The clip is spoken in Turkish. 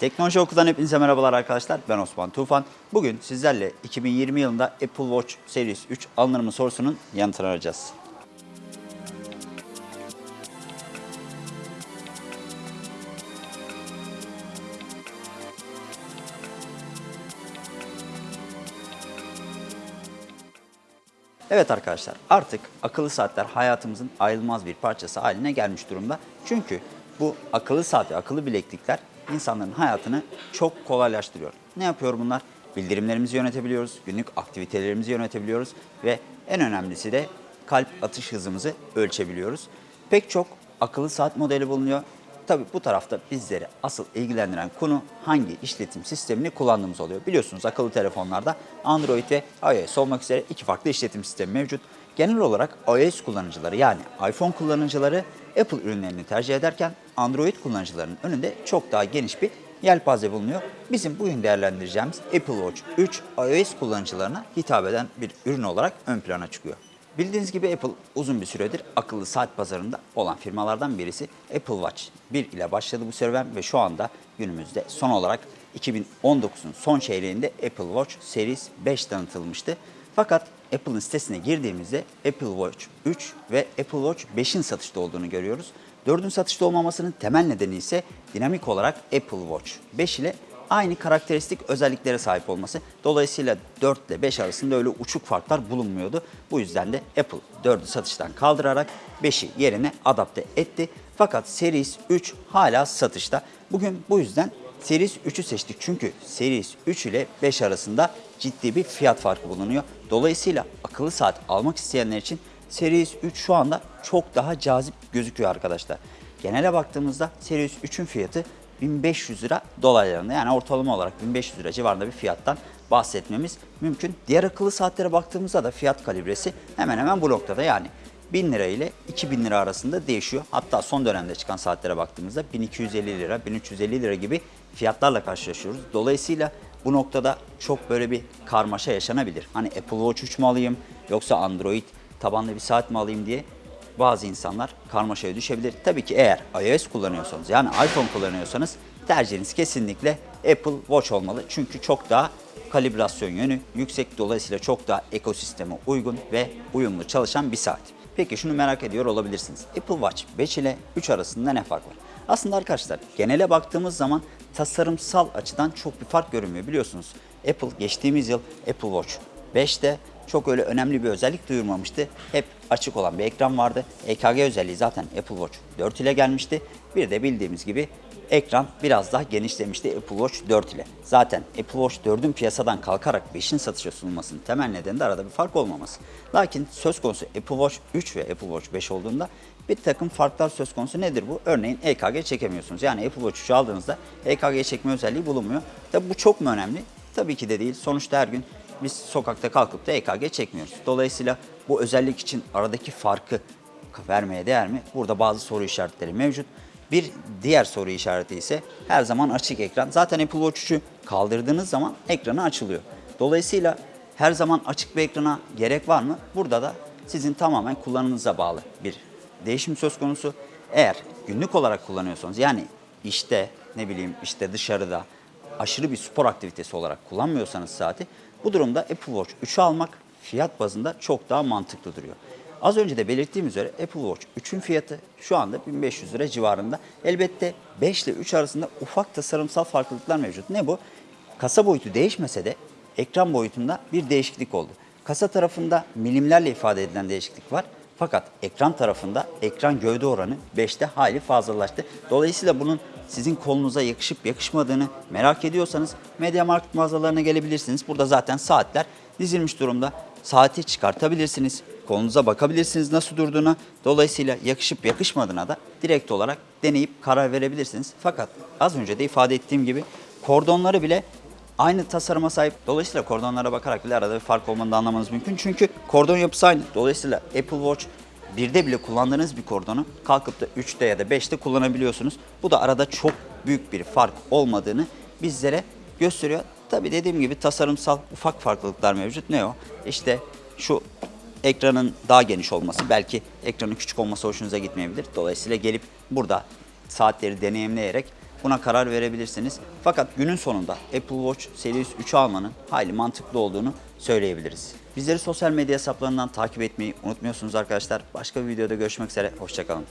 Teknoloji Oku'dan hepinize merhabalar arkadaşlar. Ben Osman Tufan. Bugün sizlerle 2020 yılında Apple Watch Series 3 alınır mı sorusunun yanıtını arayacağız. Evet arkadaşlar artık akıllı saatler hayatımızın ayrılmaz bir parçası haline gelmiş durumda. Çünkü bu akıllı saat ve akıllı bileklikler insanların hayatını çok kolaylaştırıyor. Ne yapıyor bunlar? Bildirimlerimizi yönetebiliyoruz, günlük aktivitelerimizi yönetebiliyoruz ve en önemlisi de kalp atış hızımızı ölçebiliyoruz. Pek çok akıllı saat modeli bulunuyor. Tabii bu tarafta bizleri asıl ilgilendiren konu hangi işletim sistemini kullandığımız oluyor. Biliyorsunuz akıllı telefonlarda Android ve iOS olmak üzere iki farklı işletim sistemi mevcut. Genel olarak iOS kullanıcıları yani iPhone kullanıcıları Apple ürünlerini tercih ederken Android kullanıcılarının önünde çok daha geniş bir yelpaze bulunuyor. Bizim bugün değerlendireceğimiz Apple Watch 3 iOS kullanıcılarına hitap eden bir ürün olarak ön plana çıkıyor. Bildiğiniz gibi Apple uzun bir süredir akıllı saat pazarında olan firmalardan birisi Apple Watch 1 ile başladı bu serüven ve şu anda günümüzde son olarak 2019'un son çeyreğinde Apple Watch Series 5 tanıtılmıştı. Fakat Apple'ın sitesine girdiğimizde Apple Watch 3 ve Apple Watch 5'in satışta olduğunu görüyoruz. 4'ün satışta olmamasının temel nedeni ise dinamik olarak Apple Watch 5 ile aynı karakteristik özelliklere sahip olması. Dolayısıyla 4 ile 5 arasında öyle uçuk farklar bulunmuyordu. Bu yüzden de Apple 4'ü satıştan kaldırarak 5'i yerine adapte etti. Fakat Series 3 hala satışta. Bugün bu yüzden Series 3'ü seçtik. Çünkü Series 3 ile 5 arasında ciddi bir fiyat farkı bulunuyor. Dolayısıyla akıllı saat almak isteyenler için Series 3 şu anda çok daha cazip gözüküyor arkadaşlar. Genele baktığımızda Series 3'ün fiyatı 1500 lira dolaylarında yani ortalama olarak 1500 lira civarında bir fiyattan bahsetmemiz mümkün. Diğer akıllı saatlere baktığımızda da fiyat kalibresi hemen hemen bu noktada yani 1000 lira ile 2000 lira arasında değişiyor. Hatta son dönemde çıkan saatlere baktığımızda 1250 lira, 1350 lira gibi fiyatlarla karşılaşıyoruz. Dolayısıyla bu noktada çok böyle bir karmaşa yaşanabilir. Hani Apple Watch 3 mü alayım yoksa Android tabanlı bir saat mi alayım diye bazı insanlar karmaşaya düşebilir. Tabii ki eğer iOS kullanıyorsanız yani iPhone kullanıyorsanız tercihiniz kesinlikle Apple Watch olmalı. Çünkü çok daha kalibrasyon yönü yüksek dolayısıyla çok daha ekosisteme uygun ve uyumlu çalışan bir saat. Peki şunu merak ediyor olabilirsiniz. Apple Watch 5 ile 3 arasında ne fark var? Aslında arkadaşlar genele baktığımız zaman tasarımsal açıdan çok bir fark görünmüyor. Biliyorsunuz Apple geçtiğimiz yıl Apple Watch 5'te çok öyle önemli bir özellik duyurmamıştı. Hep açık olan bir ekran vardı. EKG özelliği zaten Apple Watch 4 ile gelmişti. Bir de bildiğimiz gibi ekran biraz daha genişlemişti Apple Watch 4 ile. Zaten Apple Watch 4'ün piyasadan kalkarak 5'in satışa sunulmasının temel nedeni de arada bir fark olmaması. Lakin söz konusu Apple Watch 3 ve Apple Watch 5 olduğunda bir takım farklar söz konusu nedir bu? Örneğin EKG çekemiyorsunuz. Yani Apple Watch 3'ü aldığınızda EKG çekme özelliği bulunmuyor. Tabi bu çok mu önemli? Tabii ki de değil. Sonuçta her gün biz sokakta kalkıp da EKG çekmiyoruz. Dolayısıyla bu özellik için aradaki farkı vermeye değer mi? Burada bazı soru işaretleri mevcut. Bir diğer soru işareti ise her zaman açık ekran. Zaten Apple Watch 3'ü kaldırdığınız zaman ekranı açılıyor. Dolayısıyla her zaman açık bir ekrana gerek var mı? Burada da sizin tamamen kullanımınıza bağlı bir değişim söz konusu. Eğer günlük olarak kullanıyorsanız yani işte ne bileyim işte dışarıda aşırı bir spor aktivitesi olarak kullanmıyorsanız saati bu durumda Apple Watch 3'ü almak fiyat bazında çok daha mantıklı duruyor. Az önce de belirttiğim üzere Apple Watch 3'ün fiyatı şu anda 1500 lira civarında. Elbette 5 ile 3 arasında ufak tasarımsal farklılıklar mevcut. Ne bu? Kasa boyutu değişmese de ekran boyutunda bir değişiklik oldu. Kasa tarafında milimlerle ifade edilen değişiklik var. Fakat ekran tarafında ekran gövde oranı 5'te hali fazlalaştı. Dolayısıyla bunun sizin kolunuza yakışıp yakışmadığını merak ediyorsanız MediaMarkt mağazalarına gelebilirsiniz. Burada zaten saatler dizilmiş durumda. Saati çıkartabilirsiniz. Kolunuza bakabilirsiniz nasıl durduğuna. Dolayısıyla yakışıp yakışmadığına da direkt olarak deneyip karar verebilirsiniz. Fakat az önce de ifade ettiğim gibi kordonları bile aynı tasarıma sahip. Dolayısıyla kordonlara bakarak bile arada bir fark olmanı da anlamanız mümkün. Çünkü kordon yapısı aynı. Dolayısıyla Apple Watch birde bile kullandığınız bir kordonu kalkıp da 3'te ya da 5'te kullanabiliyorsunuz. Bu da arada çok büyük bir fark olmadığını bizlere gösteriyor. Tabi dediğim gibi tasarımsal ufak farklılıklar mevcut. Ne o? İşte şu ekranın daha geniş olması, belki ekranın küçük olması hoşunuza gitmeyebilir. Dolayısıyla gelip burada saatleri deneyimleyerek buna karar verebilirsiniz. Fakat günün sonunda Apple Watch Series 3'ü almanın hayli mantıklı olduğunu söyleyebiliriz. Bizleri sosyal medya hesaplarından takip etmeyi unutmuyorsunuz arkadaşlar. Başka bir videoda görüşmek üzere. Hoşçakalın.